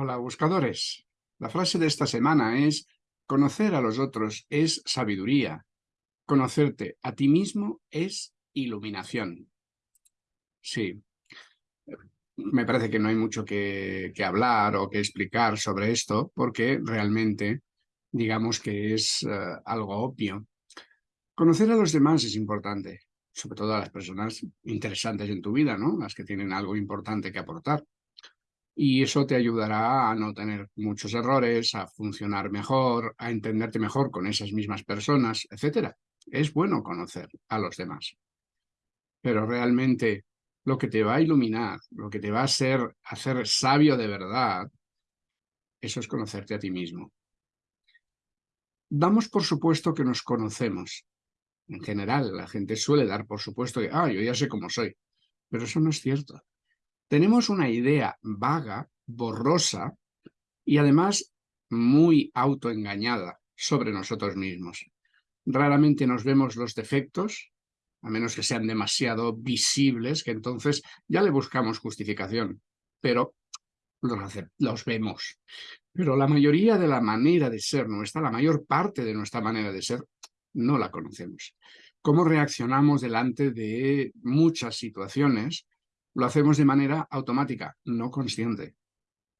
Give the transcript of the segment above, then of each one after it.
Hola, buscadores. La frase de esta semana es conocer a los otros es sabiduría. Conocerte a ti mismo es iluminación. Sí, me parece que no hay mucho que, hablar o que explicar sobre esto porque realmente digamos que es eh, algo obvio. Conocer a los demás es importante, sobre todo a las personas interesantes en tu vida, ¿no? Las que tienen algo importante que aportar y eso te ayudará a no tener muchos errores, a funcionar mejor, a entenderte mejor con esas mismas personas, etc. Es bueno conocer a los demás. Pero realmente lo que te va a iluminar, lo que te va a hacer, hacer sabio de verdad, eso es conocerte a ti mismo. Damos por supuesto que nos conocemos. En general, la gente suele dar por supuesto que, ah, yo ya sé cómo soy. Pero eso no es cierto tenemos una idea vaga, borrosa y además muy autoengañada sobre nosotros mismos. Raramente nos vemos los defectos, a menos que sean demasiado visibles, que entonces ya le buscamos justificación, pero los, los vemos. Pero la mayoría de la manera de ser nuestra, la mayor parte de nuestra manera de ser, no la conocemos. Cómo reaccionamos delante de muchas situaciones lo hacemos de manera automática, no consciente.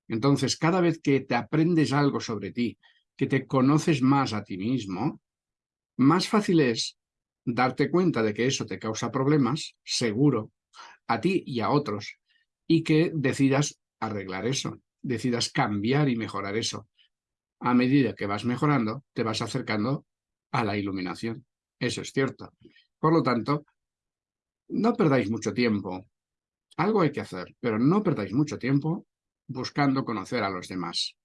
Entonces, cada vez que te aprendes algo sobre ti, que te conoces más a ti mismo, más fácil es darte cuenta de que eso te causa problemas, seguro, a ti y a otros, y que decidas arreglar eso, decidas cambiar y mejorar eso. A medida que vas mejorando, te vas acercando a la iluminación. Eso es cierto. Por lo tanto, no perdáis mucho tiempo algo hay que hacer, pero no perdáis mucho tiempo buscando conocer a los demás.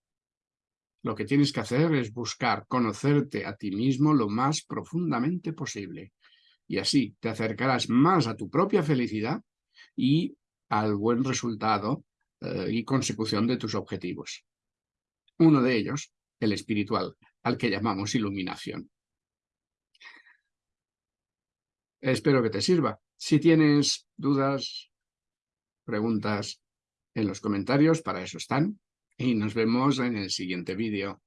Lo que tienes que hacer es buscar conocerte a ti mismo lo más profundamente posible. Y así te acercarás más a tu propia felicidad y al buen resultado eh, y consecución de tus objetivos. Uno de ellos, el espiritual, al que llamamos iluminación. Espero que te sirva. Si tienes dudas, preguntas en los comentarios, para eso están. Y nos vemos en el siguiente vídeo.